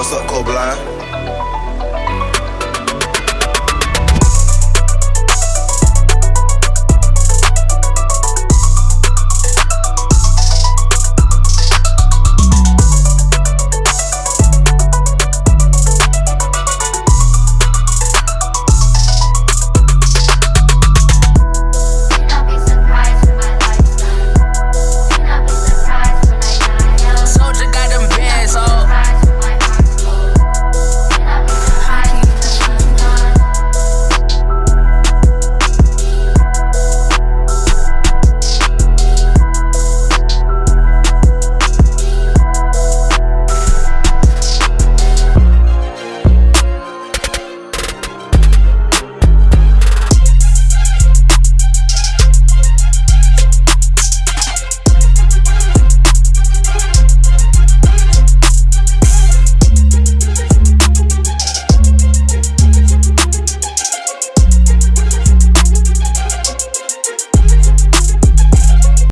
What's up, Cold